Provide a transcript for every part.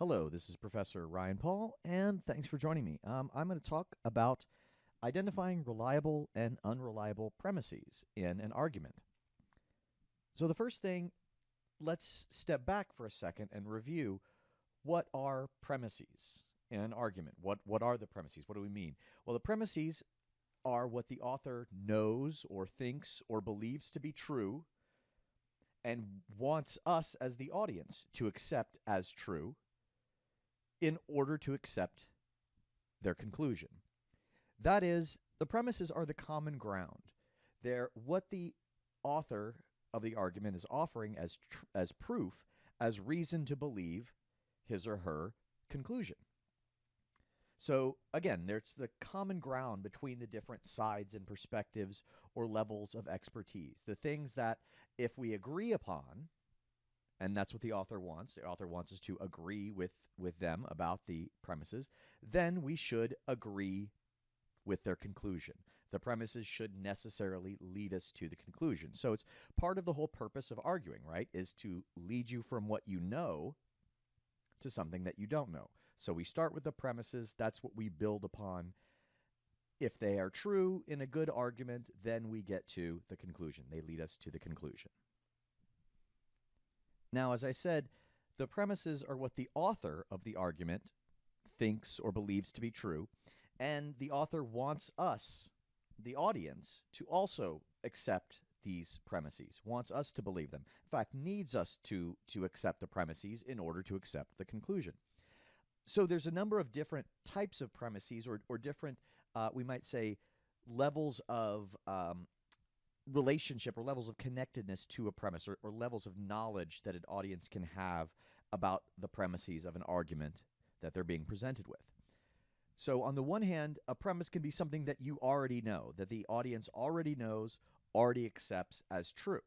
Hello, this is Professor Ryan Paul, and thanks for joining me. Um, I'm going to talk about identifying reliable and unreliable premises in an argument. So, the first thing, let's step back for a second and review what are premises in an argument. What, what are the premises? What do we mean? Well, the premises are what the author knows or thinks or believes to be true and wants us as the audience to accept as true in order to accept their conclusion. That is, the premises are the common ground. They're what the author of the argument is offering as as proof, as reason to believe his or her conclusion. So again, there's the common ground between the different sides and perspectives or levels of expertise. The things that if we agree upon, and that's what the author wants. The author wants us to agree with with them about the premises. Then we should agree with their conclusion. The premises should necessarily lead us to the conclusion. So it's part of the whole purpose of arguing, right? Is to lead you from what you know to something that you don't know. So we start with the premises, that's what we build upon. If they are true in a good argument, then we get to the conclusion. They lead us to the conclusion. Now, as I said, the premises are what the author of the argument thinks or believes to be true, and the author wants us, the audience, to also accept these premises, wants us to believe them. In fact, needs us to to accept the premises in order to accept the conclusion. So there's a number of different types of premises, or or different, uh, we might say, levels of um, relationship or levels of connectedness to a premise or, or levels of knowledge that an audience can have about the premises of an argument that they're being presented with. So, on the one hand, a premise can be something that you already know, that the audience already knows, already accepts as true.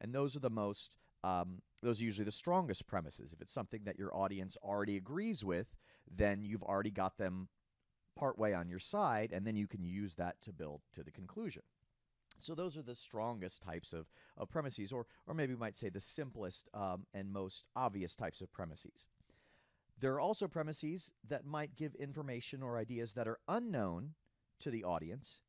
And those are the most, um, those are usually the strongest premises. If it's something that your audience already agrees with, then you've already got them partway on your side, and then you can use that to build to the conclusion. So those are the strongest types of, of premises, or, or maybe we might say the simplest um, and most obvious types of premises. There are also premises that might give information or ideas that are unknown to the audience,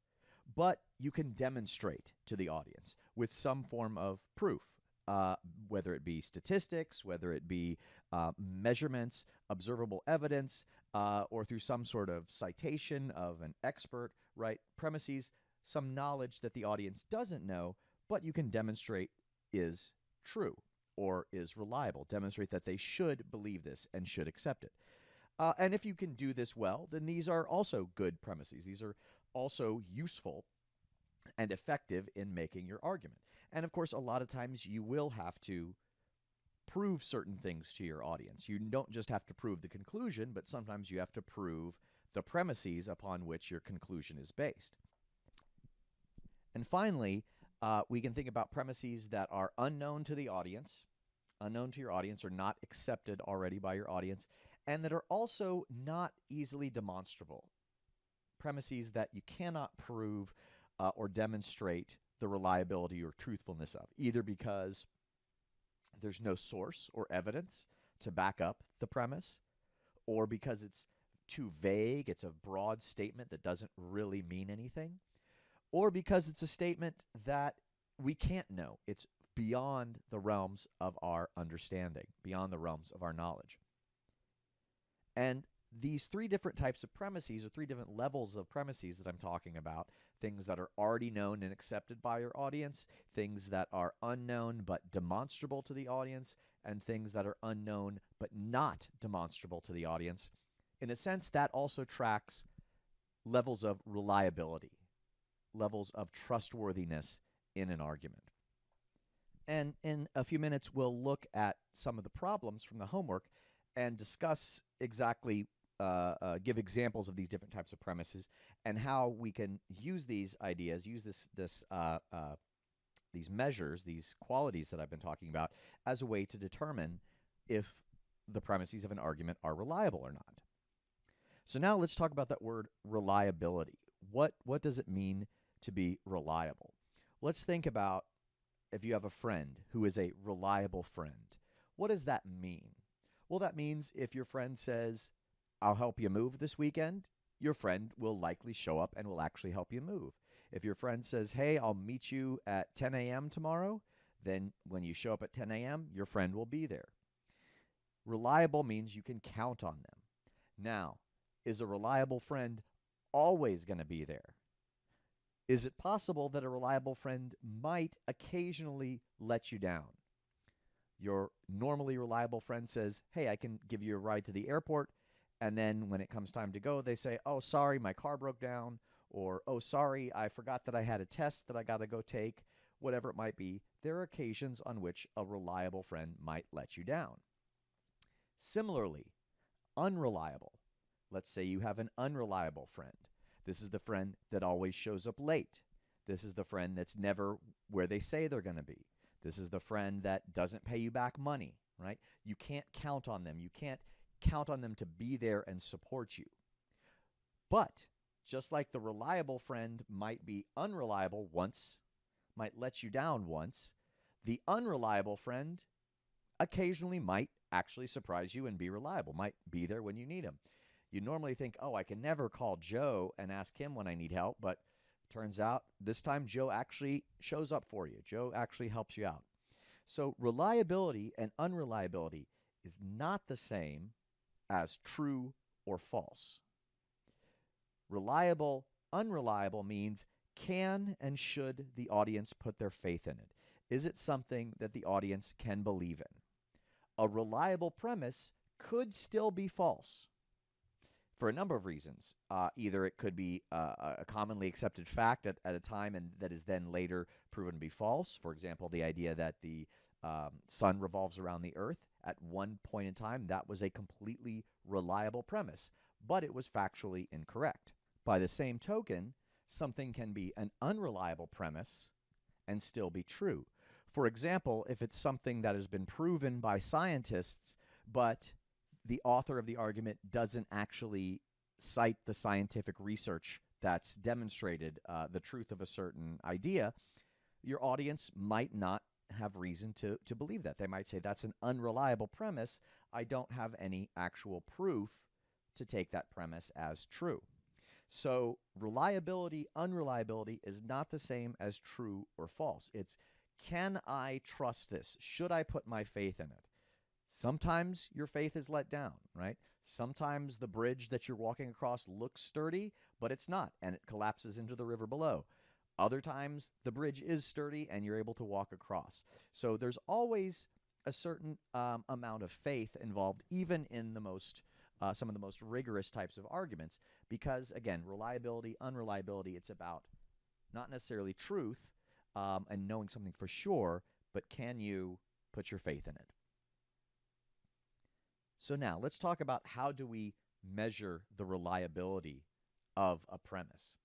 but you can demonstrate to the audience with some form of proof, uh, whether it be statistics, whether it be uh, measurements, observable evidence, uh, or through some sort of citation of an expert, right? Premises some knowledge that the audience doesn't know, but you can demonstrate is true or is reliable. Demonstrate that they should believe this and should accept it. Uh, and if you can do this well, then these are also good premises. These are also useful and effective in making your argument. And of course, a lot of times you will have to prove certain things to your audience. You don't just have to prove the conclusion, but sometimes you have to prove the premises upon which your conclusion is based. And finally, uh, we can think about premises that are unknown to the audience, unknown to your audience, or not accepted already by your audience, and that are also not easily demonstrable. Premises that you cannot prove uh, or demonstrate the reliability or truthfulness of, either because there's no source or evidence to back up the premise, or because it's too vague, it's a broad statement that doesn't really mean anything, or because it's a statement that we can't know. It's beyond the realms of our understanding, beyond the realms of our knowledge. And these three different types of premises, or three different levels of premises that I'm talking about things that are already known and accepted by your audience, things that are unknown but demonstrable to the audience, and things that are unknown but not demonstrable to the audience. In a sense, that also tracks levels of reliability levels of trustworthiness in an argument. And in a few minutes, we'll look at some of the problems from the homework and discuss exactly, uh, uh, give examples of these different types of premises and how we can use these ideas, use this, this, uh, uh these measures, these qualities that I've been talking about, as a way to determine if the premises of an argument are reliable or not. So now let's talk about that word reliability. What what does it mean to be reliable. Let's think about if you have a friend who is a reliable friend. What does that mean? Well, that means if your friend says, I'll help you move this weekend, your friend will likely show up and will actually help you move. If your friend says, Hey, I'll meet you at 10 a.m. tomorrow, then when you show up at 10 a.m., your friend will be there. Reliable means you can count on them. Now, is a reliable friend always going to be there? Is it possible that a reliable friend might occasionally let you down? Your normally reliable friend says, Hey, I can give you a ride to the airport. And then when it comes time to go, they say, Oh, sorry, my car broke down. Or, Oh, sorry, I forgot that I had a test that I got to go take. Whatever it might be, there are occasions on which a reliable friend might let you down. Similarly, unreliable. Let's say you have an unreliable friend. This is the friend that always shows up late. This is the friend that's never where they say they're going to be. This is the friend that doesn't pay you back money, right? You can't count on them. You can't count on them to be there and support you. But just like the reliable friend might be unreliable once, might let you down once, the unreliable friend occasionally might actually surprise you and be reliable, might be there when you need him. You normally think, oh, I can never call Joe and ask him when I need help, but turns out this time Joe actually shows up for you. Joe actually helps you out. So reliability and unreliability is not the same as true or false. Reliable, unreliable means can and should the audience put their faith in it? Is it something that the audience can believe in? A reliable premise could still be false for a number of reasons. Uh, either it could be uh, a commonly accepted fact at, at a time and that is then later proven to be false. For example, the idea that the um, sun revolves around the earth at one point in time, that was a completely reliable premise, but it was factually incorrect. By the same token, something can be an unreliable premise and still be true. For example, if it's something that has been proven by scientists, but the author of the argument doesn't actually cite the scientific research that's demonstrated uh, the truth of a certain idea, your audience might not have reason to, to believe that. They might say, that's an unreliable premise. I don't have any actual proof to take that premise as true. So, reliability, unreliability is not the same as true or false. It's can I trust this? Should I put my faith in it? Sometimes your faith is let down, right? Sometimes the bridge that you're walking across looks sturdy, but it's not, and it collapses into the river below. Other times the bridge is sturdy and you're able to walk across. So there's always a certain um, amount of faith involved, even in the most uh, some of the most rigorous types of arguments, because again, reliability, unreliability, it's about not necessarily truth um, and knowing something for sure, but can you put your faith in it? So now let's talk about how do we measure the reliability of a premise.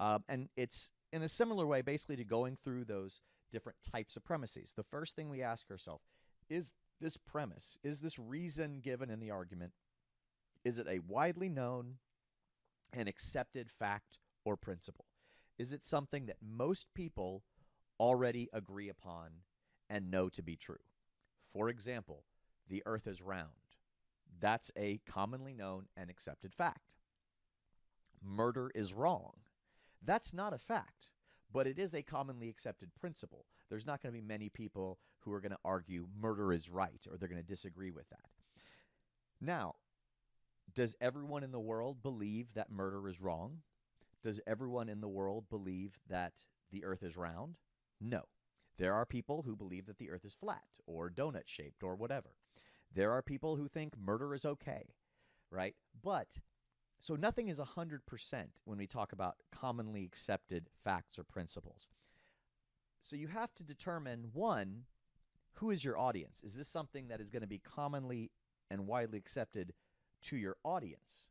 Um, and it's in a similar way, basically, to going through those different types of premises. The first thing we ask ourselves is this premise, is this reason given in the argument, is it a widely known and accepted fact or principle? Is it something that most people already agree upon and know to be true? For example, the earth is round. That's a commonly known and accepted fact. Murder is wrong. That's not a fact, but it is a commonly accepted principle. There's not going to be many people who are going to argue murder is right or they're going to disagree with that. Now, does everyone in the world believe that murder is wrong? Does everyone in the world believe that the earth is round? No. There are people who believe that the earth is flat or donut shaped or whatever. There are people who think murder is okay, right? But so nothing is 100% when we talk about commonly accepted facts or principles. So you have to determine one, who is your audience? Is this something that is going to be commonly and widely accepted to your audience?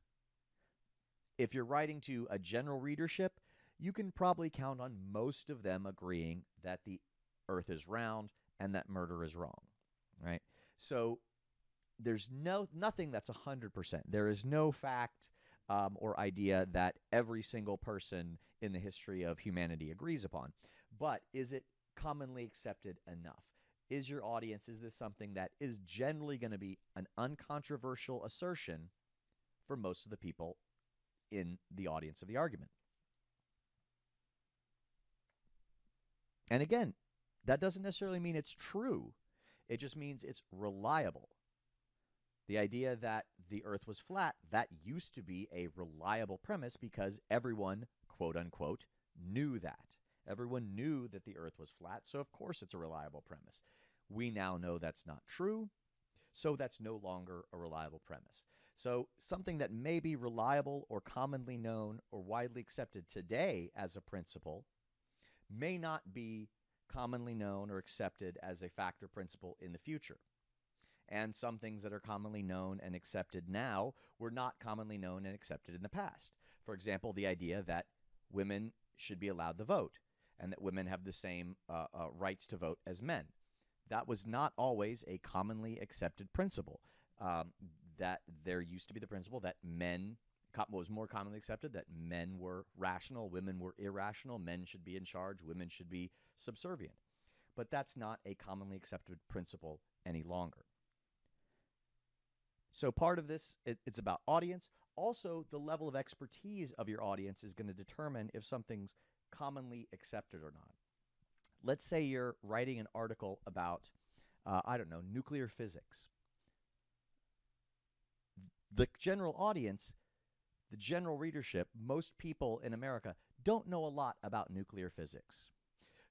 If you're writing to a general readership, you can probably count on most of them agreeing that the earth is round and that murder is wrong, right? So there's no nothing that's 100%. There is no fact um, or idea that every single person in the history of humanity agrees upon. But is it commonly accepted enough? is your audience, is this something that is generally going to be an uncontroversial assertion for most of the people in the audience of the argument? And again, that doesn't necessarily mean it's true. It just means it's reliable. The idea that the earth was flat, that used to be a reliable premise because everyone, quote unquote, knew that. Everyone knew that the earth was flat, so of course it's a reliable premise. We now know that's not true, so that's no longer a reliable premise. So something that may be reliable or commonly known or widely accepted today as a principle may not be commonly known or accepted as a factor principle in the future. And some things that are commonly known and accepted now were not commonly known and accepted in the past. For example, the idea that women should be allowed to vote and that women have the same uh, uh, rights to vote as men. That was not always a commonly accepted principle. Um, that there used to be the principle that men was more commonly accepted that men were rational, women were irrational, men should be in charge, women should be subservient. But that's not a commonly accepted principle any longer. So part of this, it, it's about audience. Also, the level of expertise of your audience is going to determine if something's commonly accepted or not. Let's say you're writing an article about, uh, I don't know, nuclear physics. The general audience the general readership, most people in America, don't know a lot about nuclear physics.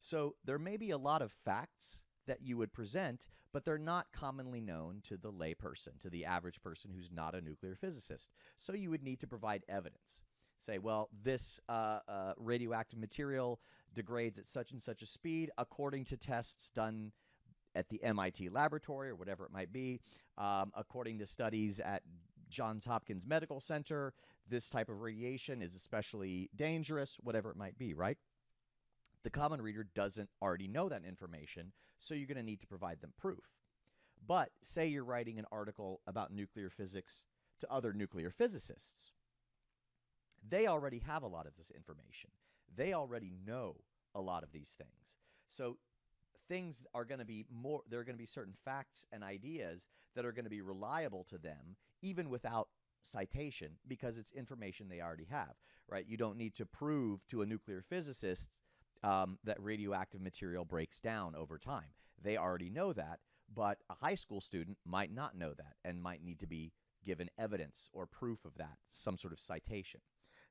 So there may be a lot of facts that you would present, but they're not commonly known to the layperson, to the average person who's not a nuclear physicist. So you would need to provide evidence. Say, well, this uh, uh, radioactive material degrades at such and such a speed according to tests done at the MIT laboratory or whatever it might be, um, according to studies at Johns Hopkins Medical Center, this type of radiation is especially dangerous, whatever it might be, right? The common reader doesn't already know that information, so you're going to need to provide them proof. But say you're writing an article about nuclear physics to other nuclear physicists. They already have a lot of this information. They already know a lot of these things. So things are going to be more there are going to be certain facts and ideas that are going to be reliable to them even without citation because it's information they already have right you don't need to prove to a nuclear physicist um, that radioactive material breaks down over time they already know that but a high school student might not know that and might need to be given evidence or proof of that some sort of citation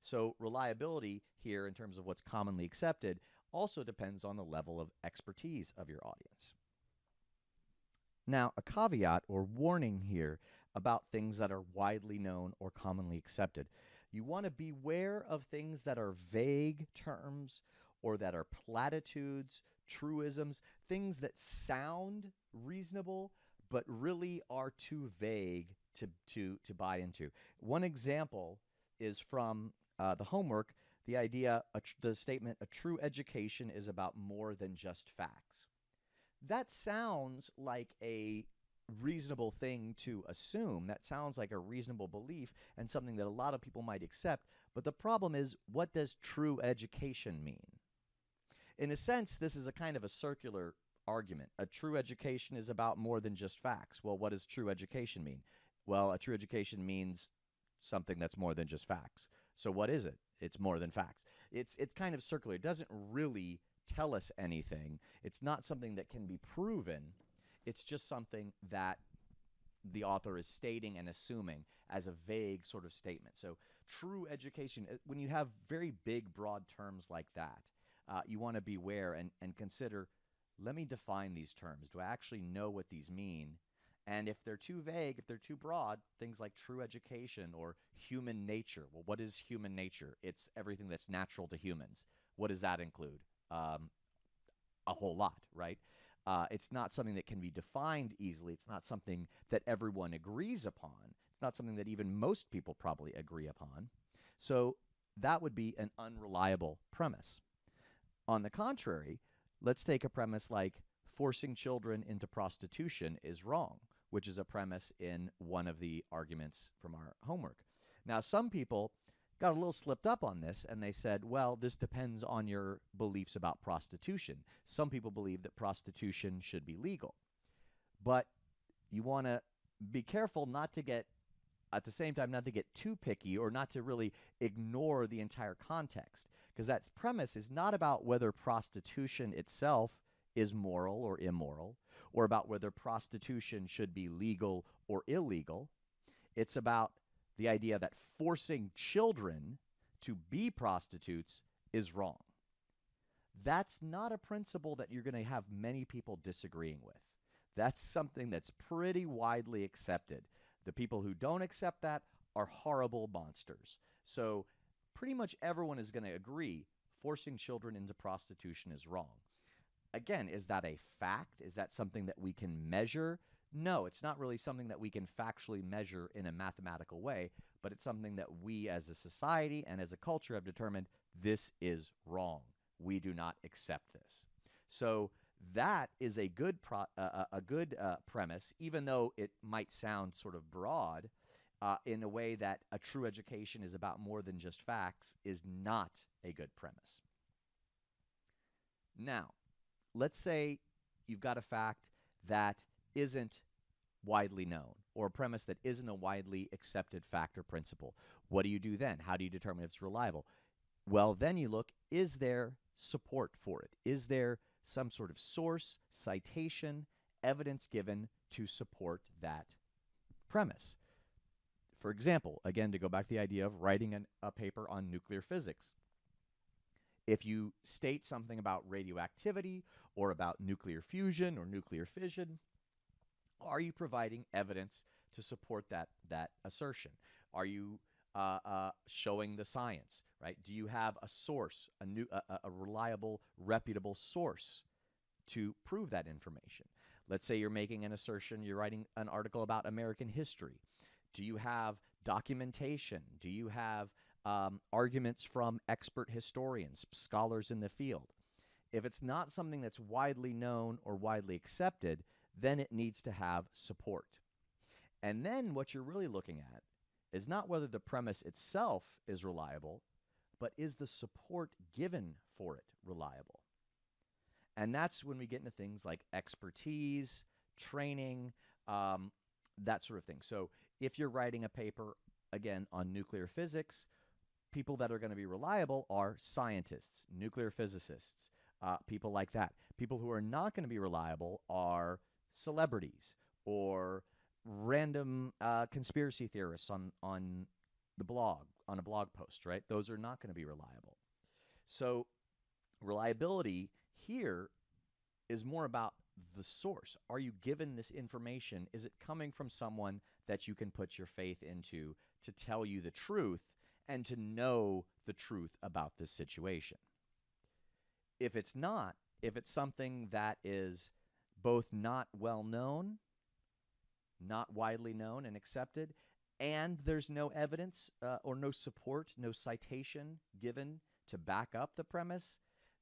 so reliability here in terms of what's commonly accepted also depends on the level of expertise of your audience. Now, a caveat or warning here about things that are widely known or commonly accepted. You want to beware of things that are vague terms or that are platitudes, truisms, things that sound reasonable but really are too vague to, to, to buy into. One example is from uh, the homework the idea, the statement, a true education is about more than just facts. That sounds like a reasonable thing to assume. That sounds like a reasonable belief and something that a lot of people might accept. But the problem is, what does true education mean? In a sense, this is a kind of a circular argument. A true education is about more than just facts. Well, what does true education mean? Well, a true education means something that's more than just facts. So what is it? It's more than facts. It's it's kind of circular. It doesn't really tell us anything. It's not something that can be proven. It's just something that the author is stating and assuming as a vague sort of statement. So, true education, uh, when you have very big, broad terms like that, uh, you want to beware and, and consider let me define these terms. Do I actually know what these mean? And if they're too vague, if they're too broad, things like true education or human nature. Well, what is human nature? It's everything that's natural to humans. What does that include? Um, a whole lot, right? Uh, it's not something that can be defined easily. It's not something that everyone agrees upon. It's not something that even most people probably agree upon. So that would be an unreliable premise. On the contrary, let's take a premise like forcing children into prostitution is wrong which is a premise in one of the arguments from our homework. Now, some people got a little slipped up on this and they said, well, this depends on your beliefs about prostitution. Some people believe that prostitution should be legal. But you want to be careful not to get, at the same time, not to get too picky or not to really ignore the entire context. Because that premise is not about whether prostitution itself is moral or immoral, or about whether prostitution should be legal or illegal. It's about the idea that forcing children to be prostitutes is wrong. That's not a principle that you're going to have many people disagreeing with. That's something that's pretty widely accepted. The people who don't accept that are horrible monsters. So, pretty much everyone is going to agree forcing children into prostitution is wrong. Again, is that a fact? Is that something that we can measure? No, it's not really something that we can factually measure in a mathematical way, but it's something that we as a society and as a culture have determined this is wrong. We do not accept this. So that is a good pro- uh, uh a good uh, premise, even though it might sound sort of broad. Uh, in a way that a true education is about more than just facts is not a good premise. Now, let's say you've got a fact that isn't widely known or a premise that isn't a widely accepted fact or principle. What do you do then? How do you determine if it's reliable? Well, then you look is there support for it? Is there some sort of source, citation, evidence given to support that premise? For example, again, to go back to the idea of writing an, a paper on nuclear physics. If you state something about radioactivity or about nuclear fusion or nuclear fission, are you providing evidence to support that that assertion? Are you uh, uh, showing the science? Right? Do you have a source, a new, a, a reliable, reputable source to prove that information? Let's say you're making an assertion, you're writing an article about American history. Do you have documentation? Do you have um, arguments from expert historians, scholars in the field? If it's not something that's widely known or widely accepted, then it needs to have support. And then what you're really looking at is not whether the premise itself is reliable, but is the support given for it reliable? And that's when we get into things like expertise, training, um, that sort of thing. So if you're writing a paper, again, on nuclear physics, people that are going to be reliable are scientists, nuclear physicists, uh, people like that. People who are not going to be reliable are celebrities or random uh, conspiracy theorists on on the blog on a blog post, right? Those are not going to be reliable. So reliability here is more about the source. Are you given this information? Is it coming from someone that you can put your faith into to tell you the truth and to know the truth about this situation? If it's not, if it's something that is both not well known, not widely known and accepted, and there's no evidence uh, or no support, no citation given to back up the premise,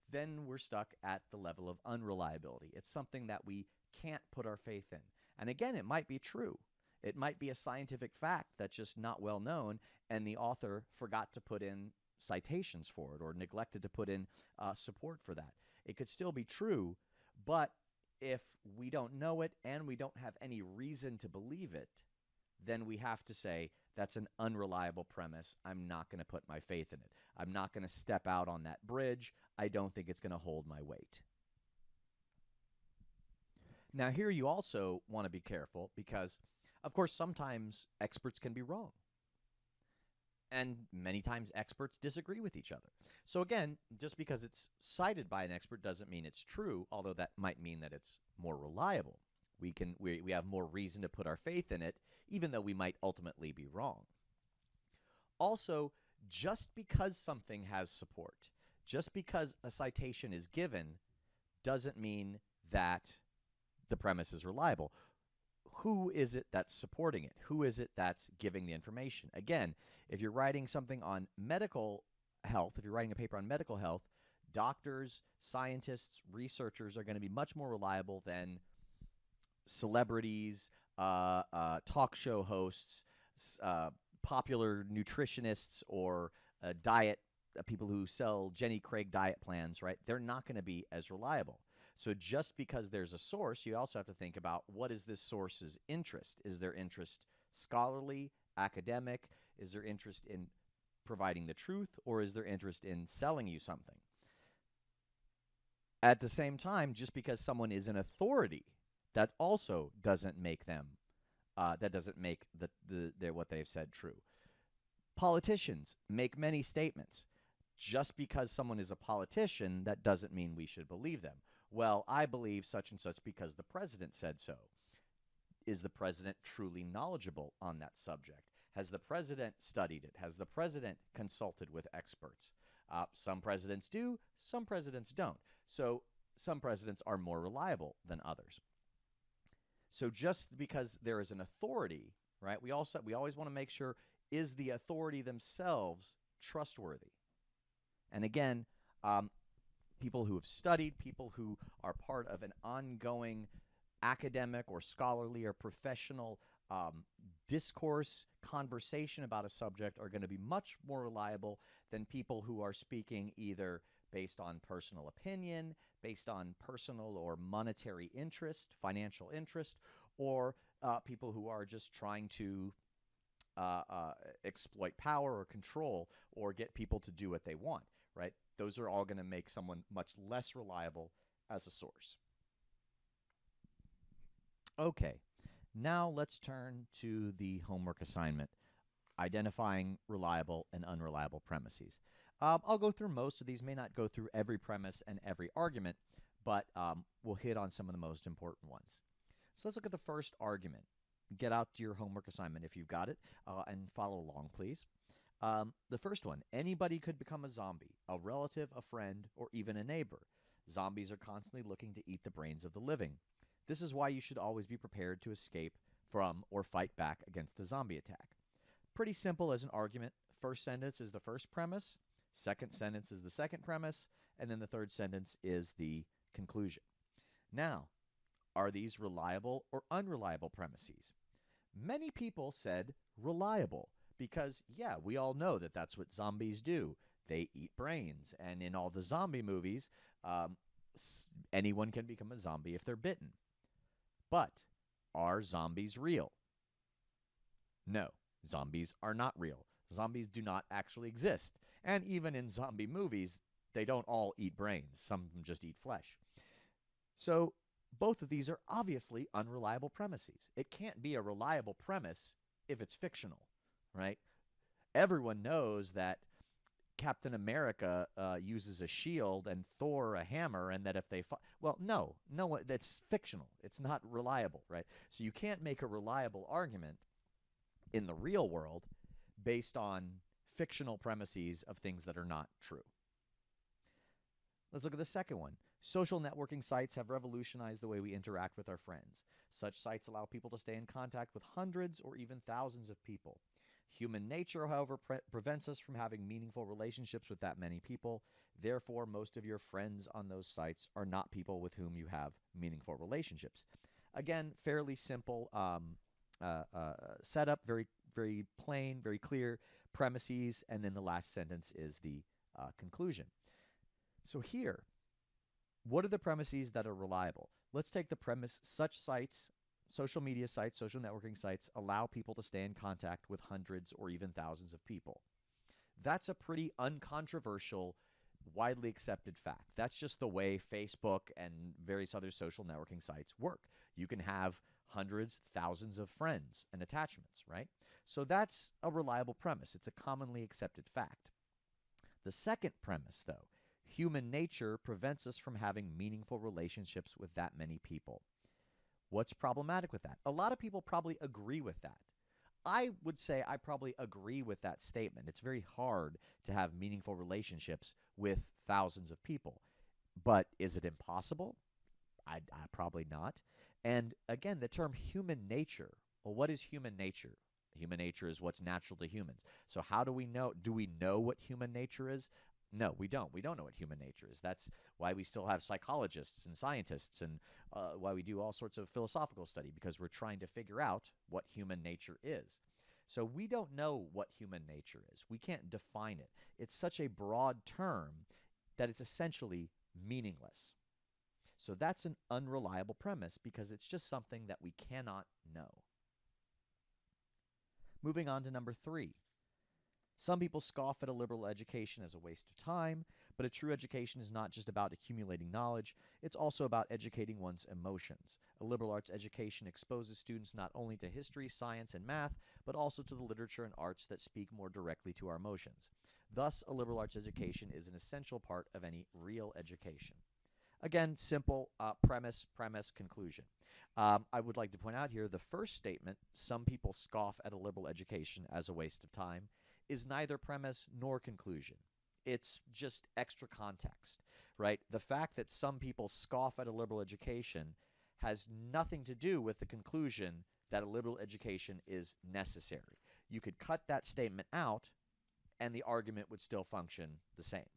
then we're stuck at the level of unreliability. It's something that we can't put our faith in. And again, it might be true. It might be a scientific fact that's just not well known, and the author forgot to put in citations for it or neglected to put in uh, support for that. It could still be true, but if we don't know it and we don't have any reason to believe it, then we have to say that's an unreliable premise. I'm not going to put my faith in it. I'm not going to step out on that bridge. I don't think it's going to hold my weight. Now, here you also want to be careful because, of course, sometimes experts can be wrong and many times experts disagree with each other. So again, just because it's cited by an expert doesn't mean it's true, although that might mean that it's more reliable. We can we, we have more reason to put our faith in it, even though we might ultimately be wrong. Also, just because something has support, just because a citation is given, doesn't mean that the premise is reliable who is it that's supporting it? Who is it that's giving the information? Again, if you're writing something on medical health, if you're writing a paper on medical health, doctors, scientists, researchers are going to be much more reliable than celebrities, uh, uh, talk show hosts, uh, popular nutritionists or uh, diet uh, people who sell Jenny Craig diet plans, right? They're not going to be as reliable. So just because there's a source, you also have to think about what is this source's interest? Is their interest scholarly, academic? Is their interest in providing the truth, or is their interest in selling you something? At the same time, just because someone is an authority, that also doesn't make them, uh, that doesn't make the, the, the what they've said true. Politicians make many statements. Just because someone is a politician, that doesn't mean we should believe them. Well, I believe such and such because the president said so. Is the president truly knowledgeable on that subject? Has the president studied it? Has the president consulted with experts? Uh, some presidents do, some presidents don't. So some presidents are more reliable than others. So just because there is an authority, right? We also we always want to make sure is the authority themselves trustworthy. And again, um, people who have studied, people who are part of an ongoing academic or scholarly or professional um, discourse, conversation about a subject are going to be much more reliable than people who are speaking either based on personal opinion, based on personal or monetary interest, financial interest, or uh, people who are just trying to uh, uh, exploit power or control or get people to do what they want, right? Those are all going to make someone much less reliable as a source. Okay, now let's turn to the homework assignment, identifying reliable and unreliable premises. Um, I'll go through most of these, may not go through every premise and every argument, but um, we'll hit on some of the most important ones. So let's look at the first argument. Get out your homework assignment if you've got it, uh, and follow along, please. Um, the first one anybody could become a zombie, a relative, a friend, or even a neighbor. Zombies are constantly looking to eat the brains of the living. This is why you should always be prepared to escape from or fight back against a zombie attack. Pretty simple as an argument. First sentence is the first premise, Second sentence is the second premise, and then the third sentence is the conclusion. Now, are these reliable or unreliable premises? Many people said reliable because, yeah, we all know that that's what zombies do. They eat brains. And in all the zombie movies, um, anyone can become a zombie if they're bitten. But are zombies real? No, zombies are not real. Zombies do not actually exist. And even in zombie movies, they don't all eat brains. Some of them just eat flesh. So both of these are obviously unreliable premises. It can't be a reliable premise if it's fictional, right? Everyone knows that Captain America uh, uses a shield and Thor a hammer, and that if they well, no, no, that's fictional. It's not reliable, right? So you can't make a reliable argument in the real world based on fictional premises of things that are not true. Let's look at the second one. Social networking sites have revolutionized the way we interact with our friends. Such sites allow people to stay in contact with hundreds or even thousands of people. Human nature, however, pre prevents us from having meaningful relationships with that many people. Therefore, most of your friends on those sites are not people with whom you have meaningful relationships. Again, fairly simple um, uh, uh, setup, very very plain, very clear premises, and then the last sentence is the uh, conclusion. So here, what are the premises that are reliable? Let's take the premise such sites, social media sites, social networking sites, allow people to stay in contact with hundreds or even thousands of people. That's a pretty uncontroversial, widely accepted fact. That's just the way Facebook and various other social networking sites work. You can have hundreds, thousands of friends and attachments, right? So that's a reliable premise. It's a commonly accepted fact. The second premise, though, human nature prevents us from having meaningful relationships with that many people. What's problematic with that? A lot of people probably agree with that. I would say I probably agree with that statement. It's very hard to have meaningful relationships with thousands of people. But is it impossible? I, I probably not. And again, the term human nature. Well, what is human nature? Human nature is what's natural to humans. So how do we know? Do we know what human nature is? No, we don't. We don't know what human nature is. That's why we still have psychologists and scientists and uh, why we do all sorts of philosophical study because we're trying to figure out what human nature is. So we don't know what human nature is. We can't define it. It's such a broad term that it's essentially meaningless. So that's an unreliable premise because it's just something that we cannot know. Moving on to number three. Some people scoff at a liberal education as a waste of time, but a true education is not just about accumulating knowledge, it's also about educating one's emotions. A liberal arts education exposes students not only to history, science, and math, but also to the literature and arts that speak more directly to our emotions. Thus, a liberal arts education is an essential part of any real education. Again, simple uh, premise, premise, conclusion. Um, I would like to point out here the first statement, some people scoff at a liberal education as a waste of time, is neither premise nor conclusion. It's just extra context, right? The fact that some people scoff at a liberal education has nothing to do with the conclusion that a liberal education is necessary. You could cut that statement out and the argument would still function the same.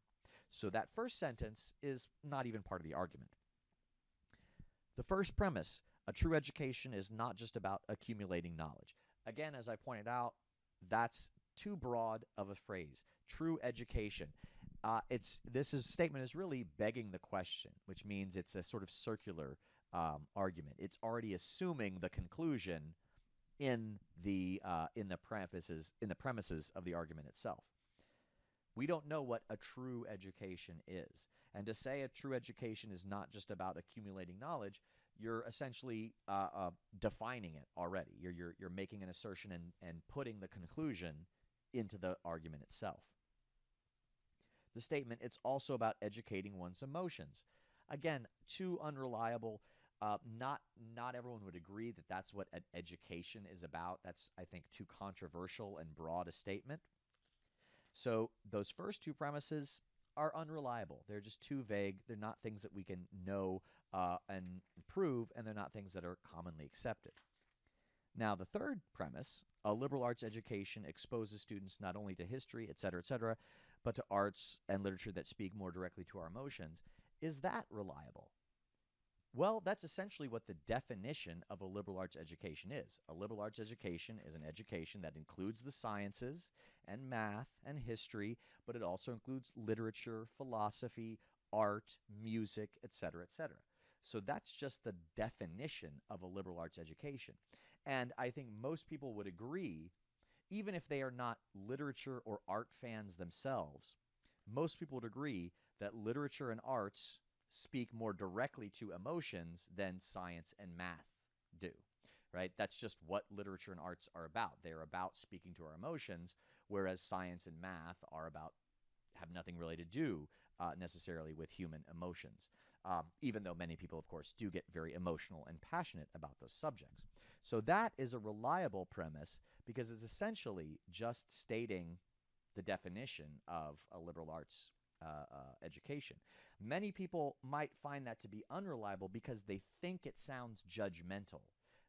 So that first sentence is not even part of the argument. The first premise, a true education is not just about accumulating knowledge. Again, as I pointed out, that's too broad of a phrase. True education. Uh, it's this is, statement is really begging the question, which means it's a sort of circular um, argument. It's already assuming the conclusion in the uh, in the premises in the premises of the argument itself. We don't know what a true education is. And to say a true education is not just about accumulating knowledge, you're essentially uh, uh, defining it already. You're, you're, you're making an assertion and, and putting the conclusion into the argument itself. The statement, it's also about educating one's emotions. Again, too unreliable. Uh, not not everyone would agree that that's what an education is about. That's I think too controversial and broad a statement. So those first two premises are unreliable. They're just too vague. They're not things that we can know uh, and prove, and they're not things that are commonly accepted. Now, the third premise, a liberal arts education exposes students not only to history, et cetera, et cetera, but to arts and literature that speak more directly to our emotions. Is that reliable? Well, that's essentially what the definition of a liberal arts education is. A liberal arts education is an education that includes the sciences and math and history, but it also includes literature, philosophy, art, music, etc., etc. So that's just the definition of a liberal arts education. And I think most people would agree, even if they are not literature or art fans themselves, most people would agree that literature and arts speak more directly to emotions than science and math do right? That's just what literature and arts are about. They're about speaking to our emotions whereas science and math are about have nothing really to do uh, necessarily with human emotions um, even though many people of course do get very emotional and passionate about those subjects so that is a reliable premise because it's essentially just stating the definition of a liberal arts uh, uh, education. Many people might find that to be unreliable because they think it sounds judgmental.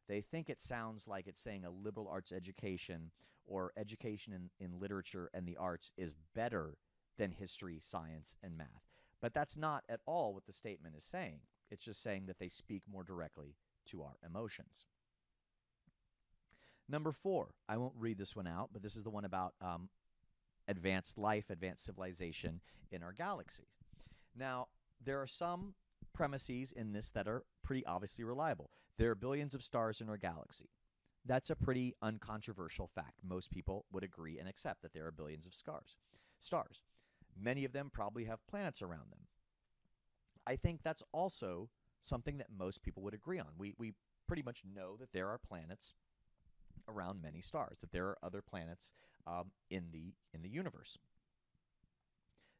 They think it sounds like it's saying a liberal arts education or education in, in literature and the arts is better than history, science, and math. But that's not at all what the statement is saying. It's just saying that they speak more directly to our emotions. Number four, I won't read this one out, but this is the one about um, advanced life, advanced civilization in our galaxy. Now, there are some premises in this that are pretty obviously reliable. There are billions of stars in our galaxy. That's a pretty uncontroversial fact. Most people would agree and accept that there are billions of stars. Stars. Many of them probably have planets around them. I think that's also something that most people would agree on. We, we pretty much know that there are planets around many stars, that there are other planets um, in the in the universe.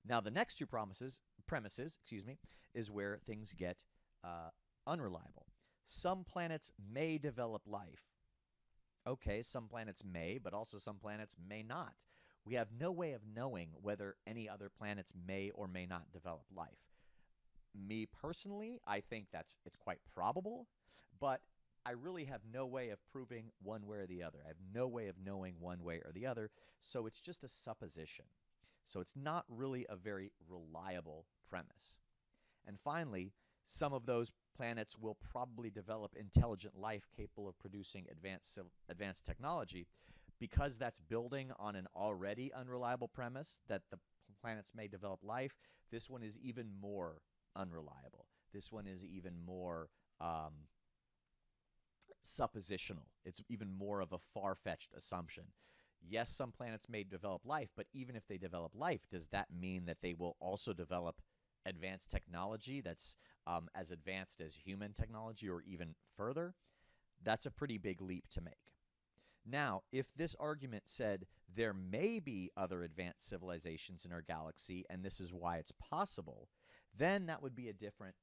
Now, the next two promises premises, excuse me, is where things get uh, unreliable. Some planets may develop life. Okay, some planets may, but also some planets may not. We have no way of knowing whether any other planets may or may not develop life. Me personally, I think that's it's quite probable, but I really have no way of proving one way or the other. I have no way of knowing one way or the other, so it's just a supposition. So it's not really a very reliable premise. And finally, some of those planets will probably develop intelligent life capable of producing advanced, advanced technology, because that's building on an already unreliable premise that the planets may develop life, this one is even more unreliable. This one is even more um, suppositional. It's even more of a far fetched assumption. Yes, some planets may develop life, but even if they develop life, does that mean that they will also develop advanced technology that's um, as advanced as human technology or even further? That's a pretty big leap to make. Now, if this argument said there may be other advanced civilizations in our galaxy and this is why it's possible, then that would be a different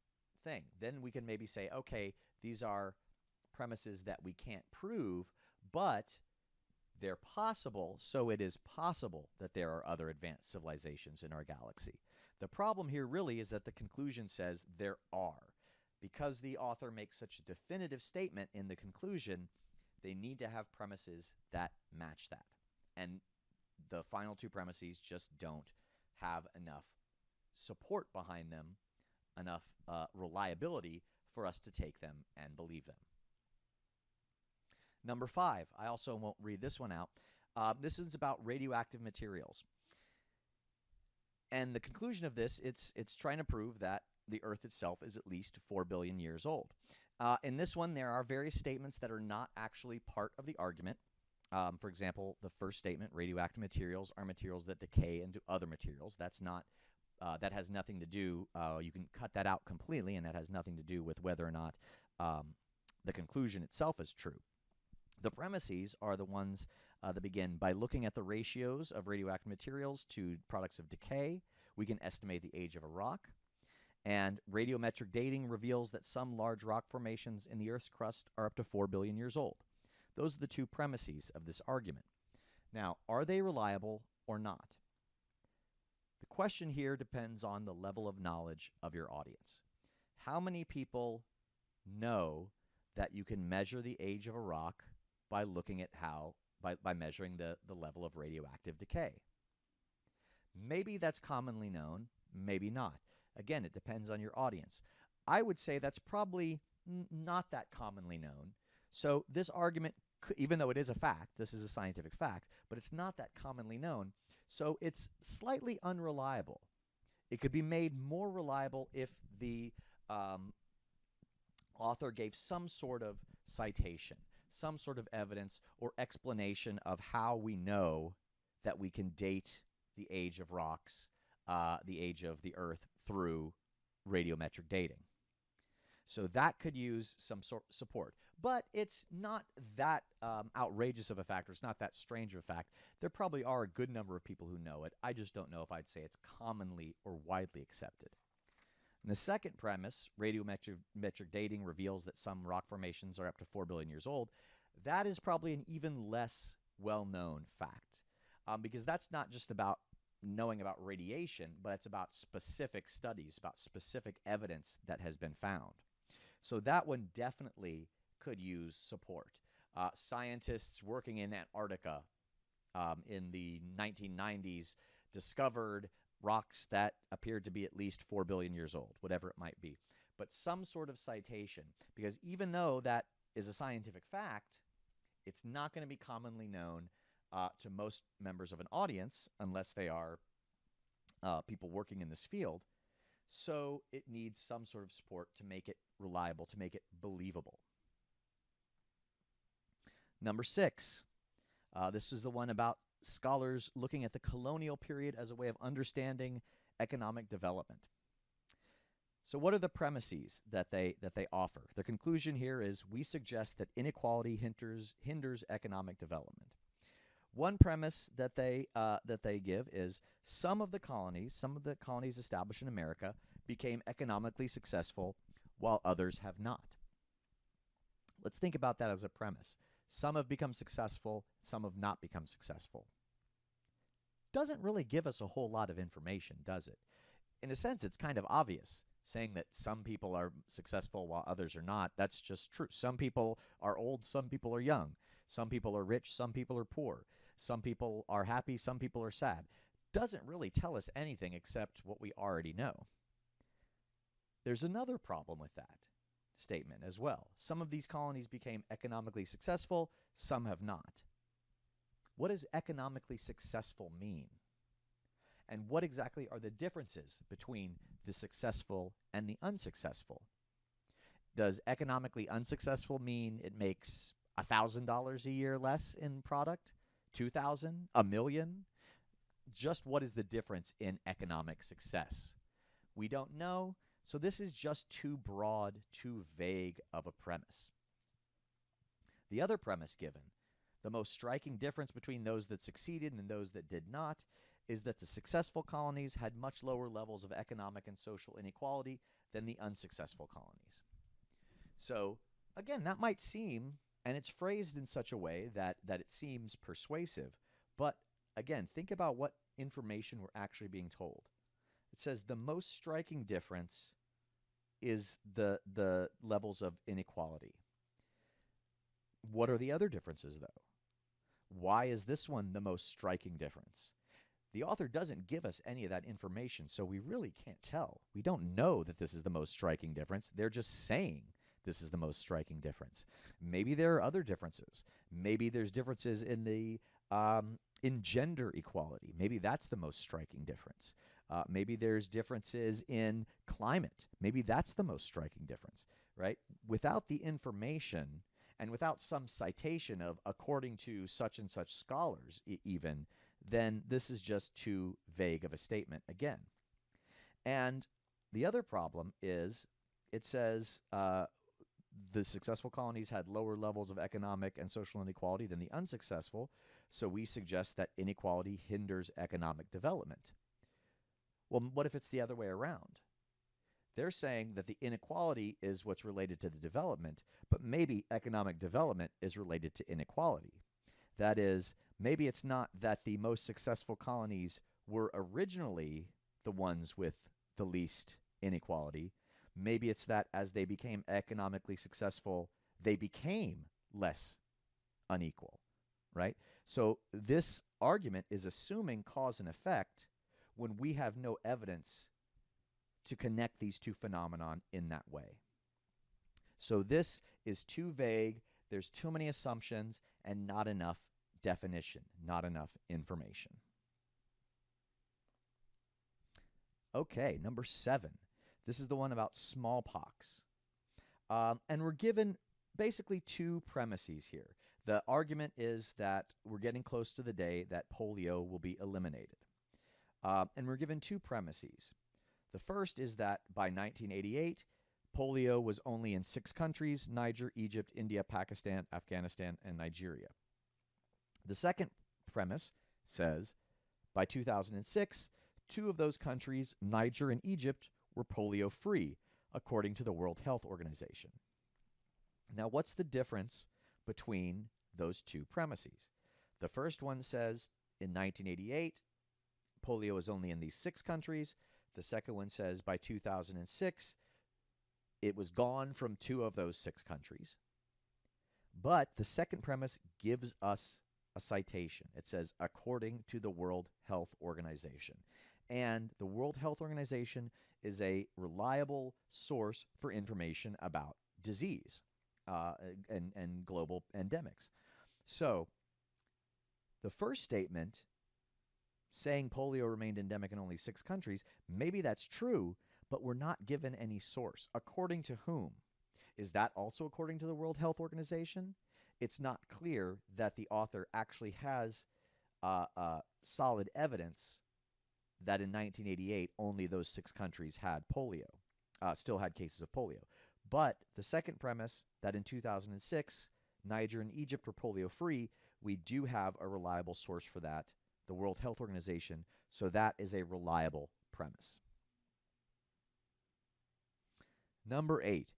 thing. Then we can maybe say, okay, these are premises that we can't prove, but they're possible, so it is possible that there are other advanced civilizations in our galaxy. The problem here really is that the conclusion says there are. Because the author makes such a definitive statement in the conclusion, they need to have premises that match that. And the final two premises just don't have enough support behind them, enough uh, reliability for us to take them and believe them. Number five, I also won't read this one out. Uh, this is about radioactive materials. And the conclusion of this, it's, it's trying to prove that the Earth itself is at least 4 billion years old. Uh, in this one, there are various statements that are not actually part of the argument. Um, for example, the first statement, radioactive materials are materials that decay into other materials. That's not, uh, that has nothing to do, uh, you can cut that out completely, and that has nothing to do with whether or not um, the conclusion itself is true. The premises are the ones uh, that begin by looking at the ratios of radioactive materials to products of decay. We can estimate the age of a rock. And radiometric dating reveals that some large rock formations in the Earth's crust are up to 4 billion years old. Those are the two premises of this argument. Now, are they reliable or not? The question here depends on the level of knowledge of your audience. How many people know that you can measure the age of a rock by looking at how, by, by measuring the, the level of radioactive decay? Maybe that's commonly known, maybe not. Again, it depends on your audience. I would say that's probably not that commonly known. So this argument, even though it is a fact, this is a scientific fact, but it's not that commonly known. So it's slightly unreliable. It could be made more reliable if the um, author gave some sort of citation, some sort of evidence or explanation of how we know that we can date the age of rocks, uh, the age of the Earth through radiometric dating. So that could use some sort support. But it's not that um, outrageous of a factor. It's not that strange of a fact. There probably are a good number of people who know it. I just don't know if I'd say it's commonly or widely accepted. And the second premise, radiometric dating reveals that some rock formations are up to 4 billion years old. That is probably an even less well-known fact um, because that's not just about knowing about radiation, but it's about specific studies, about specific evidence that has been found. So that one definitely could use support. Uh, scientists working in Antarctica um, in the 1990s discovered rocks that appeared to be at least 4 billion years old, whatever it might be. But some sort of citation, because even though that is a scientific fact, it's not going to be commonly known uh, to most members of an audience unless they are uh, people working in this field. So it needs some sort of support to make it reliable, to make it believable. Number six, uh, this is the one about scholars looking at the colonial period as a way of understanding economic development. So what are the premises that they that they offer? The conclusion here is we suggest that inequality hinders hinders economic development. One premise that they uh, that they give is some of the colonies, some of the colonies established in America, became economically successful, while others have not. Let's think about that as a premise. Some have become successful, some have not become successful. Doesn't really give us a whole lot of information, does it? In a sense, it's kind of obvious saying that some people are successful while others are not. That's just true. Some people are old, some people are young. Some people are rich, some people are poor. Some people are happy, some people are sad. Doesn't really tell us anything except what we already know. There's another problem with that statement as well. Some of these colonies became economically successful, some have not. what does economically successful mean? And what exactly are the differences between the successful and the unsuccessful? Does economically unsuccessful mean it makes $1,000 a year less in product? 2000 a million? Just what is the difference in economic success? We don't know. So this is just too broad too vague of a premise. The other premise given the most striking difference between those that succeeded and those that did not is that the successful colonies had much lower levels of economic and social inequality than the unsuccessful colonies. So again that might seem and it's phrased in such a way that that it seems persuasive. But again think about what information we're actually being told. It says the most striking difference is the the levels of inequality. What are the other differences though? Why is this one the most striking difference? The author doesn't give us any of that information so we really can't tell. We don't know that this is the most striking difference. They're just saying this is the most striking difference. Maybe there are other differences. Maybe there's differences in the um, in gender equality. Maybe that's the most striking difference. Uh, maybe there's differences in climate. Maybe that's the most striking difference, right? Without the information and without some citation of according to such and such scholars, e even, then this is just too vague of a statement again. And the other problem is it says uh, the successful colonies had lower levels of economic and social inequality than the unsuccessful, so we suggest that inequality hinders economic development. Well, what if it's the other way around? They're saying that the inequality is what's related to the development, but maybe economic development is related to inequality. That is, maybe it's not that the most successful colonies were originally the ones with the least inequality, Maybe it's that as they became economically successful, they became less unequal, right? So this argument is assuming cause and effect when we have no evidence to connect these two phenomenon in that way. So this is too vague, there's too many assumptions and not enough definition, not enough information. Okay, number 7. This is the one about smallpox. Um, and we're given basically two premises here. The argument is that we're getting close to the day that polio will be eliminated. Uh, and we're given two premises. The first is that by 1988, polio was only in six countries Niger, Egypt, India, Pakistan, Afghanistan, and Nigeria. The second premise says by 2006, two of those countries, Niger and Egypt, were polio free, according to the World Health Organization. Now, what's the difference between those two premises? The first one says in 1988, polio is only in these six countries. The second one says by 2006, it was gone from two of those six countries. But the second premise gives us a citation. It says, according to the World Health Organization. And the World Health Organization is a reliable source for information about disease uh, and, and global endemics. So, the first statement saying polio remained endemic in only six countries, maybe that's true, but we're not given any source. According to whom? Is that also according to the World Health Organization? It's not clear that the author actually has uh, uh, solid evidence that in 1988 only those six countries had polio, uh, still had cases of polio. But the second premise that in 2006 Niger and Egypt were polio free, we do have a reliable source for that, the World Health Organization. So that is a reliable premise. Number eight.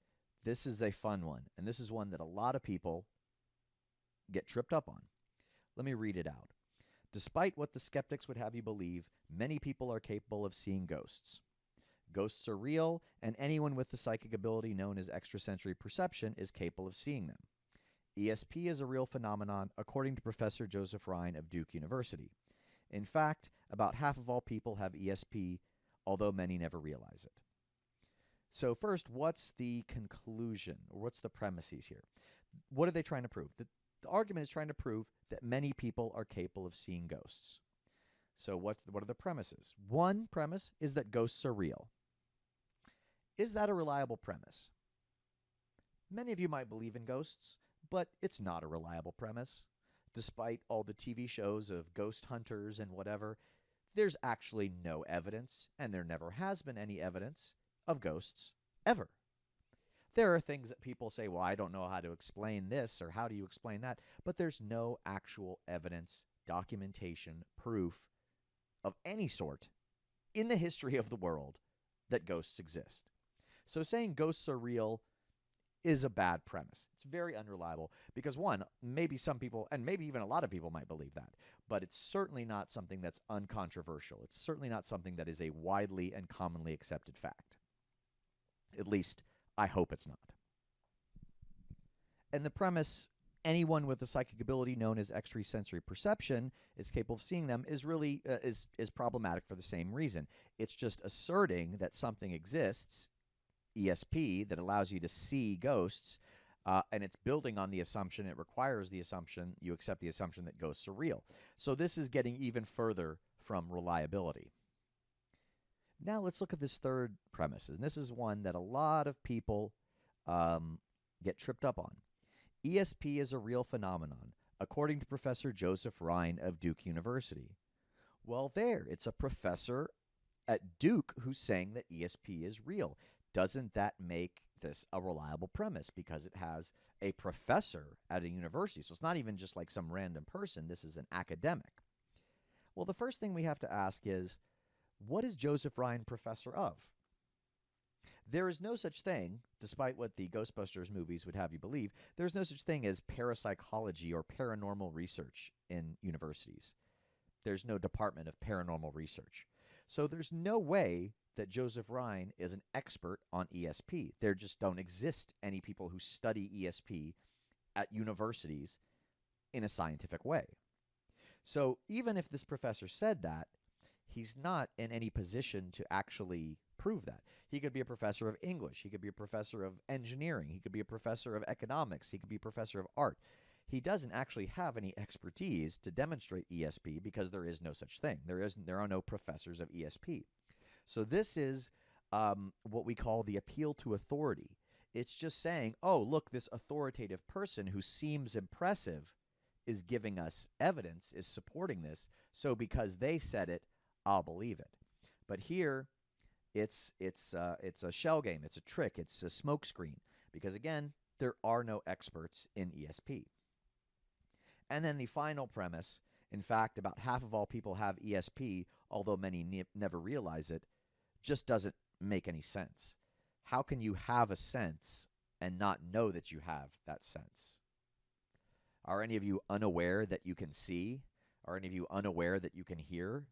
This is a fun one, and this is one that a lot of people get tripped up on. Let me read it out. Despite what the skeptics would have you believe, many people are capable of seeing ghosts. Ghosts are real, and anyone with the psychic ability known as extrasensory perception is capable of seeing them. ESP is a real phenomenon, according to Professor Joseph Rhine of Duke University. In fact, about half of all people have ESP, although many never realize it. So, first, what's the conclusion, or what's the premises here? What are they trying to prove? The, The argument is trying to prove that many people are capable of seeing ghosts. So, what's, what are the premises? One premise is that ghosts are real. Is that a reliable premise? Many of you might believe in ghosts, but it's not a reliable premise. Despite all the TV shows of ghost hunters and whatever, there's actually no evidence, and there never has been any evidence of ghosts ever. There are things that people say, well, I don't know how to explain this or how do you explain that, but there's no actual evidence, documentation, proof of any sort in the history of the world that ghosts exist. So saying ghosts are real is a bad premise. It's very unreliable because, one, maybe some people, and maybe even a lot of people might believe that, but it's certainly not something that's uncontroversial. It's certainly not something that is a widely and commonly accepted fact. At least, I hope it's not. And the premise anyone with a psychic ability known as extrasensory perception is capable of seeing them is really uh, is is problematic for the same reason. It's just asserting that something exists ESP that allows you to see ghosts, uh, and it's building on the assumption, it requires the assumption, you accept the assumption that ghosts are real. So this is getting even further from reliability. Now let's look at this third premise, and this is one that a lot of people um, get tripped up on. ESP is a real phenomenon, according to Professor Joseph Rhine of Duke University. Well, there, it's a professor at Duke who's saying that ESP is real doesn't that make this a reliable premise because it has a professor at a university? So it's not even just like some random person, this is an academic. Well, the first thing we have to ask is what is Joseph Rhine professor of? There is no such thing, despite what the Ghostbusters movies would have you believe, there's no such thing as parapsychology or paranormal research in universities. There's no department of paranormal research. So there's no way that Joseph Rhine is an expert on ESP. There just don't exist any people who study ESP at universities in a scientific way. So even if this professor said that, he's not in any position to actually prove that. He could be a professor of English, he could be a professor of engineering, he could be a professor of economics, he could be a professor of art. He doesn't actually have any expertise to demonstrate ESP because there is no such thing. There is there are no professors of ESP. So this is um, what we call the appeal to authority. It's just saying, oh, look, this authoritative person who seems impressive is giving us evidence, is supporting this. So because they said it, I'll believe it. But here, it's it's uh, it's a shell game. It's a trick. It's a smokescreen. Because again, there are no experts in ESP. And then the final premise. In fact, about half of all people have ESP, although many ne never realize it just doesn't make any sense. How can you have a sense and not know that you have that sense? Are any of you unaware that you can see? Are any of you unaware that you can hear?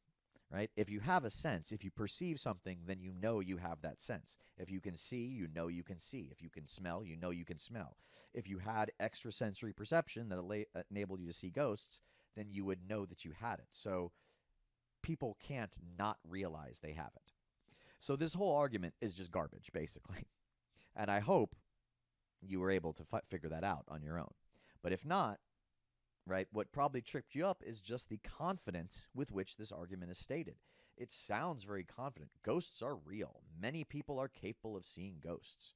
Right? If you have a sense, if you perceive something, then you know you have that sense. If you can see, you know you can see. If you can smell, you know you can smell. If you had extrasensory perception that uh, enabled you to see ghosts, then you would know that you had it. So people can't not realize they have it. So this whole argument is just garbage, basically. And I hope you were able to figure that out on your own. But if not, right, what probably tripped you up is just the confidence with which this argument is stated. It sounds very confident. Ghosts are real. Many people are capable of seeing ghosts.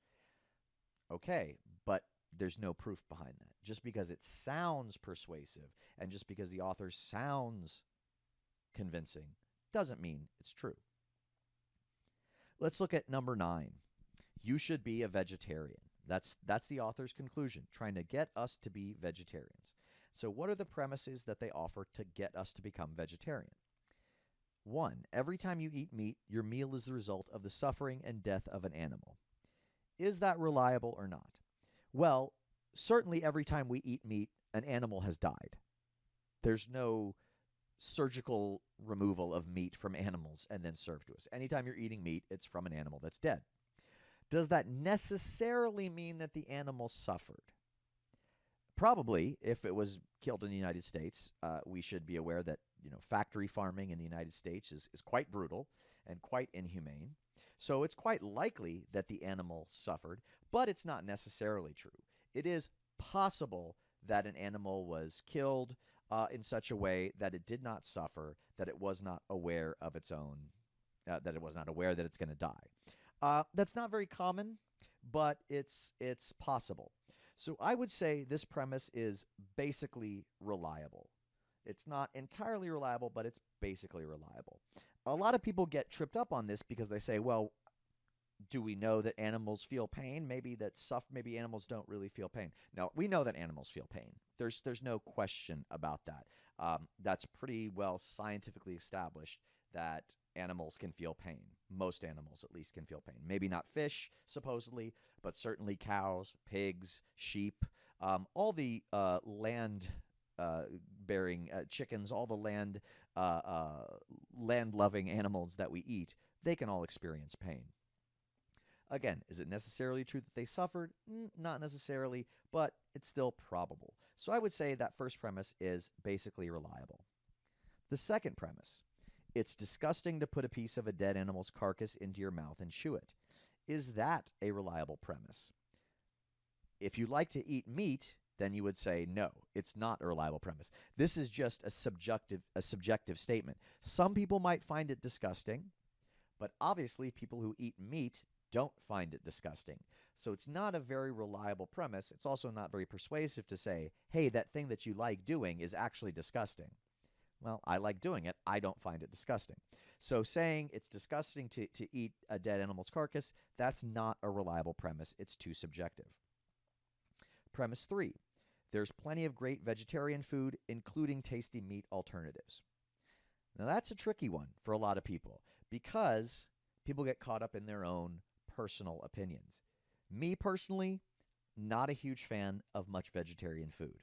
Okay, but there's no proof behind that. Just because it sounds persuasive and just because the author sounds convincing doesn't mean it's true. Let's look at number nine. You should be a vegetarian. That's that's the author's conclusion, trying to get us to be vegetarians. So what are the premises that they offer to get us to become vegetarian? One, every time you eat meat, your meal is the result of the suffering and death of an animal. Is that reliable or not? Well, certainly every time we eat meat, an animal has died. There's no surgical removal of meat from animals and then served to us. Anytime you're eating meat, it's from an animal that's dead. Does that necessarily mean that the animal suffered? Probably, if it was killed in the United States, uh, we should be aware that you know factory farming in the United States is, is quite brutal and quite inhumane. So it's quite likely that the animal suffered, but it's not necessarily true. It is possible that an animal was killed uh, in such a way that it did not suffer, that it was not aware of its own, uh, that it was not aware that it's going to die. Uh, that's not very common, but it's it's possible. So I would say this premise is basically reliable. It's not entirely reliable, but it's basically reliable. A lot of people get tripped up on this because they say, well, do we know that animals feel pain? Maybe that suff maybe animals don't really feel pain. No, we know that animals feel pain. There's there's no question about that. Um, that's pretty well scientifically established that animals can feel pain. Most animals, at least, can feel pain. Maybe not fish, supposedly, but certainly cows, pigs, sheep, um, all the uh, land. Uh, bearing uh, chickens, all the land uh, uh, land loving animals that we eat, they can all experience pain. Again, is it necessarily true that they suffered? Not necessarily, but it's still probable. So I would say that first premise is basically reliable. The second premise it's disgusting to put a piece of a dead animal's carcass into your mouth and chew it. Is that a reliable premise? If you like to eat meat, then you would say no, it's not a reliable premise. This is just a subjective a subjective statement. Some people might find it disgusting, but obviously people who eat meat don't find it disgusting. So it's not a very reliable premise. It's also not very persuasive to say, hey, that thing that you like doing is actually disgusting. Well, I like doing it. I don't find it disgusting. So saying it's disgusting to, to eat a dead animal's carcass, that's not a reliable premise. It's too subjective. Premise three there's plenty of great vegetarian food, including tasty meat alternatives. Now, that's a tricky one for a lot of people because people get caught up in their own personal opinions. Me personally, not a huge fan of much vegetarian food.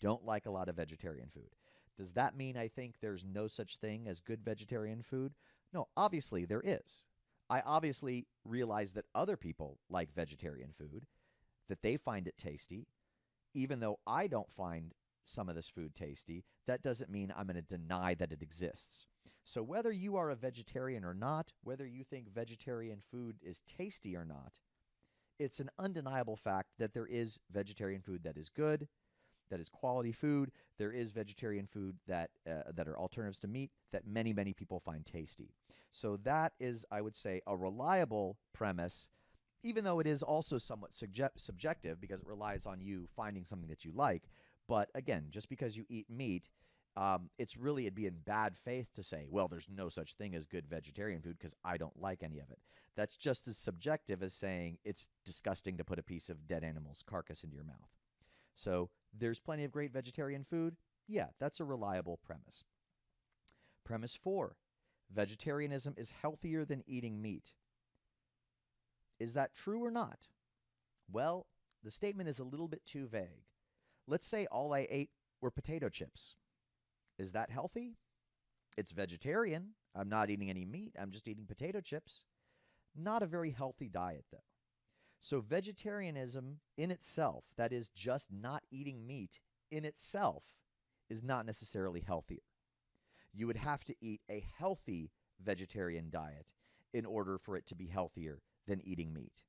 Don't like a lot of vegetarian food. Does that mean I think there's no such thing as good vegetarian food? No, obviously there is. I obviously realize that other people like vegetarian food, that they find it tasty. Even though I don't find some of this food tasty, that doesn't mean I'm going to deny that it exists. So, whether you are a vegetarian or not, whether you think vegetarian food is tasty or not, it's an undeniable fact that there is vegetarian food that is good, that is quality food. There is vegetarian food that uh, that are alternatives to meat that many many people find tasty. So that is, I would say, a reliable premise, even though it is also somewhat subjective because it relies on you finding something that you like. But again, just because you eat meat um, it's really it'd be in bad faith to say, well, there's no such thing as good vegetarian food because I don't like any of it. That's just as subjective as saying it's disgusting to put a piece of dead animal's carcass into your mouth. So there's plenty of great vegetarian food. Yeah, that's a reliable premise. Premise four vegetarianism is healthier than eating meat. Is that true or not? Well, the statement is a little bit too vague. Let's say all I ate were potato chips. Is that healthy? It's vegetarian. I'm not eating any meat. I'm just eating potato chips. Not a very healthy diet, though. So, vegetarianism in itself, that is, just not eating meat in itself, is not necessarily healthier. You would have to eat a healthy vegetarian diet in order for it to be healthier than eating meat.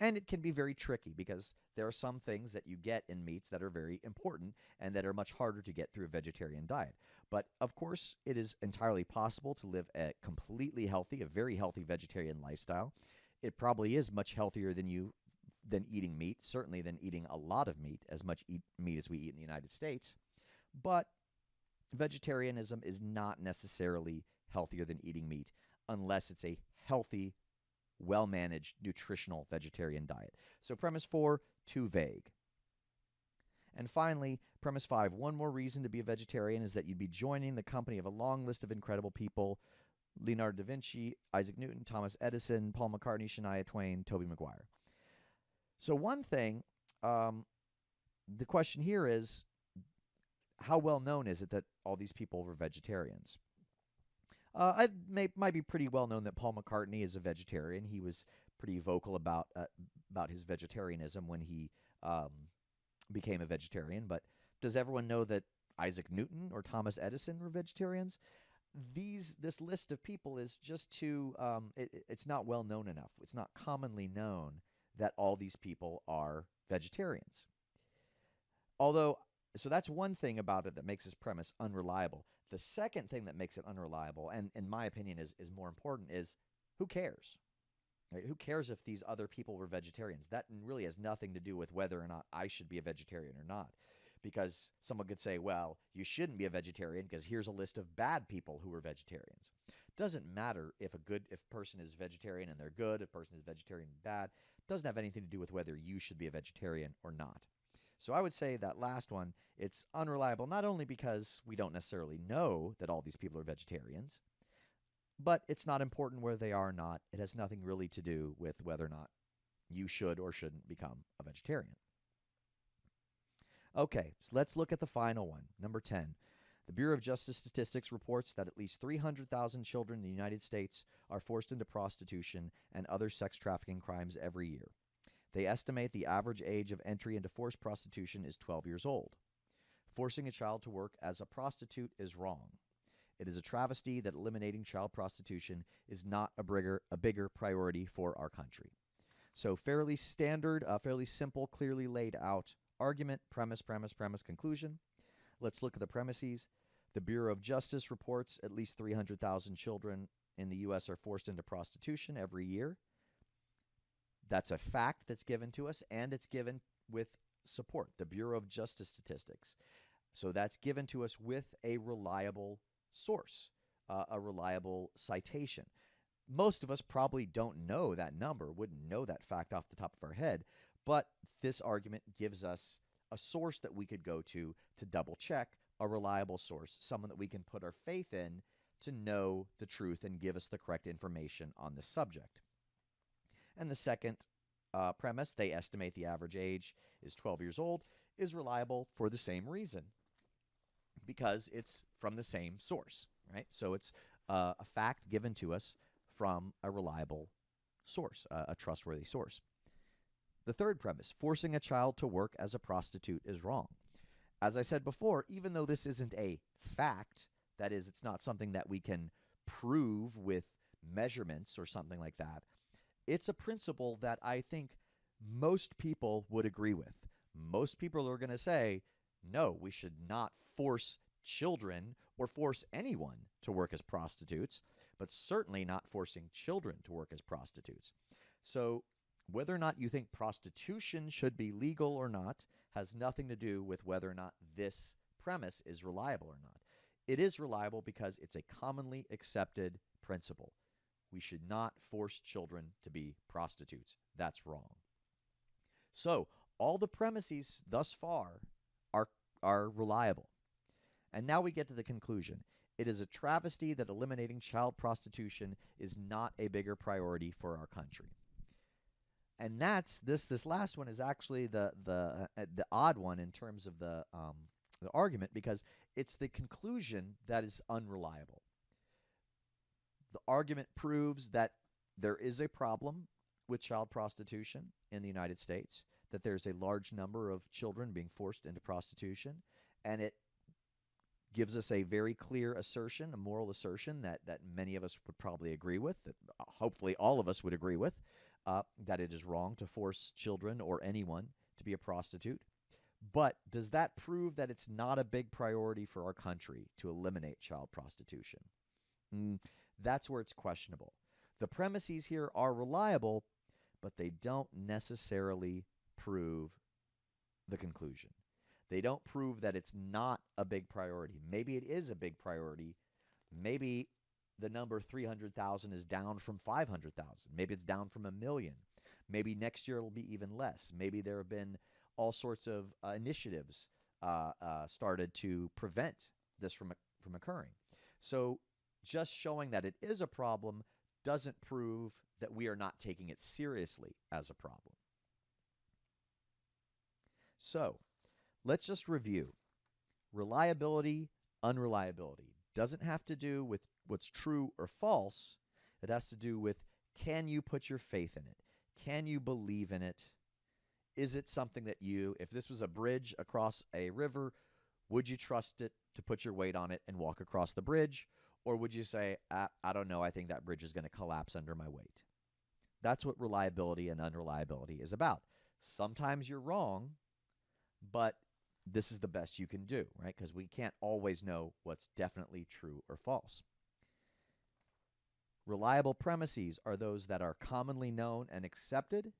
And it can be very tricky because there are some things that you get in meats that are very important and that are much harder to get through a vegetarian diet. But of course, it is entirely possible to live a completely healthy, a very healthy vegetarian lifestyle. It probably is much healthier than you than eating meat, certainly than eating a lot of meat, as much eat meat as we eat in the United States. But vegetarianism is not necessarily healthier than eating meat unless it's a healthy well managed, nutritional vegetarian diet. So, premise four, too vague. And finally, premise five one more reason to be a vegetarian is that you'd be joining the company of a long list of incredible people Leonardo da Vinci, Isaac Newton, Thomas Edison, Paul McCartney, Shania Twain, Tobey Maguire. So, one thing, um, the question here is how well known is it that all these people were vegetarians? Uh, I may, might be pretty well known that Paul McCartney is a vegetarian. He was pretty vocal about uh, about his vegetarianism when he um, became a vegetarian. But does everyone know that Isaac Newton or Thomas Edison were vegetarians? These this list of people is just too. Um, it, it's not well known enough. It's not commonly known that all these people are vegetarians. Although, so that's one thing about it that makes this premise unreliable. The second thing that makes it unreliable, and in my opinion is, is more important, is who cares? Right? Who cares if these other people were vegetarians? That really has nothing to do with whether or not I should be a vegetarian or not. Because someone could say, well, you shouldn't be a vegetarian because here's a list of bad people who are vegetarians. Doesn't matter if a good if person is vegetarian and they're good, if person is vegetarian and bad. Doesn't have anything to do with whether you should be a vegetarian or not. So I would say that last one, it's unreliable not only because we don't necessarily know that all these people are vegetarians, but it's not important where they are or not. It has nothing really to do with whether or not you should or shouldn't become a vegetarian. Okay, so let's look at the final one, number 10. The Bureau of Justice Statistics reports that at least 300,000 children in the United States are forced into prostitution and other sex trafficking crimes every year. They estimate the average age of entry into forced prostitution is 12 years old. Forcing a child to work as a prostitute is wrong. It is a travesty that eliminating child prostitution is not a bigger, a bigger priority for our country. So, fairly standard, uh, fairly simple, clearly laid out argument, premise, premise, premise, conclusion. Let's look at the premises. The Bureau of Justice reports at least 300,000 children in the U.S. are forced into prostitution every year. That's a fact that's given to us, and it's given with support, the Bureau of Justice Statistics. So that's given to us with a reliable source, uh, a reliable citation. Most of us probably don't know that number, wouldn't know that fact off the top of our head, but this argument gives us a source that we could go to to double check, a reliable source, someone that we can put our faith in to know the truth and give us the correct information on the subject. And the second uh, premise, they estimate the average age is 12 years old, is reliable for the same reason because it's from the same source, right? So it's uh, a fact given to us from a reliable source, uh, a trustworthy source. The third premise, forcing a child to work as a prostitute is wrong. As I said before, even though this isn't a fact, that is, it's not something that we can prove with measurements or something like that, it's a principle that I think most people would agree with. Most people are going to say, no, we should not force children or force anyone to work as prostitutes, but certainly not forcing children to work as prostitutes. So, whether or not you think prostitution should be legal or not has nothing to do with whether or not this premise is reliable or not. It is reliable because it's a commonly accepted principle. We should not force children to be prostitutes. That's wrong. So, all the premises thus far are, are reliable. And now we get to the conclusion. It is a travesty that eliminating child prostitution is not a bigger priority for our country. And that's this this last one is actually the the uh, the odd one in terms of the um, the argument because it's the conclusion that is unreliable. The argument proves that there is a problem with child prostitution in the United States, that there's a large number of children being forced into prostitution, and it gives us a very clear assertion, a moral assertion that, that many of us would probably agree with, that uh, hopefully all of us would agree with, uh, that it is wrong to force children or anyone to be a prostitute. But does that prove that it's not a big priority for our country to eliminate child prostitution? Mm, that's where it's questionable. The premises here are reliable, but they don't necessarily prove the conclusion. They don't prove that it's not a big priority. Maybe it is a big priority. Maybe the number 300,000 is down from 500,000. Maybe it's down from a million. Maybe next year it'll be even less. Maybe there have been all sorts of uh, initiatives uh, uh, started to prevent this from, from occurring. So just showing that it is a problem doesn't prove that we are not taking it seriously as a problem. So let's just review. Reliability, unreliability doesn't have to do with what's true or false. It has to do with can you put your faith in it? Can you believe in it? Is it something that you, if this was a bridge across a river, would you trust it to put your weight on it and walk across the bridge? Or would you say, I, I don't know, I think that bridge is going to collapse under my weight? That's what reliability and unreliability is about. Sometimes you're wrong, but this is the best you can do, right? Because we can't always know what's definitely true or false. Reliable premises are those that are commonly known and accepted,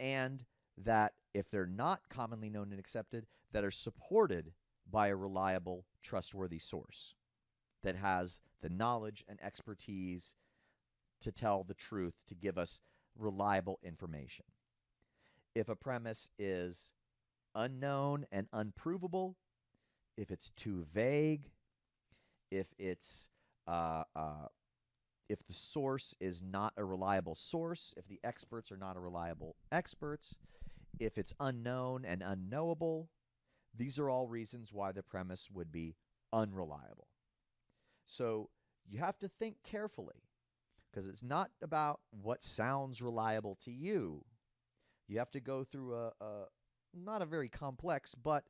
and that if they're not commonly known and accepted, that are supported by a reliable, trustworthy source that has the knowledge and expertise to tell the truth, to give us reliable information. If a premise is unknown and unprovable, if it's too vague, if it's uh, uh, if the source is not a reliable source, if the experts are not a reliable experts, if it's unknown and unknowable, these are all reasons why the premise would be unreliable. So you have to think carefully because it's not about what sounds reliable to you. You have to go through a, a not a very complex, but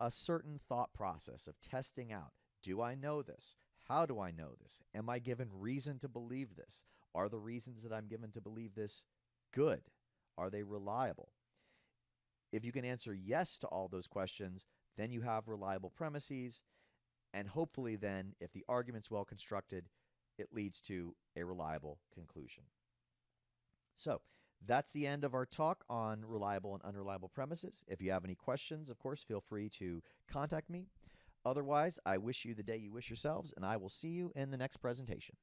a certain thought process of testing out do I know this? How do I know this? Am I given reason to believe this? Are the reasons that I'm given to believe this good? Are they reliable? If you can answer yes to all those questions, then you have reliable premises. And hopefully, then, if the argument's well constructed, it leads to a reliable conclusion. So, that's the end of our talk on reliable and unreliable premises. If you have any questions, of course, feel free to contact me. Otherwise, I wish you the day you wish yourselves, and I will see you in the next presentation.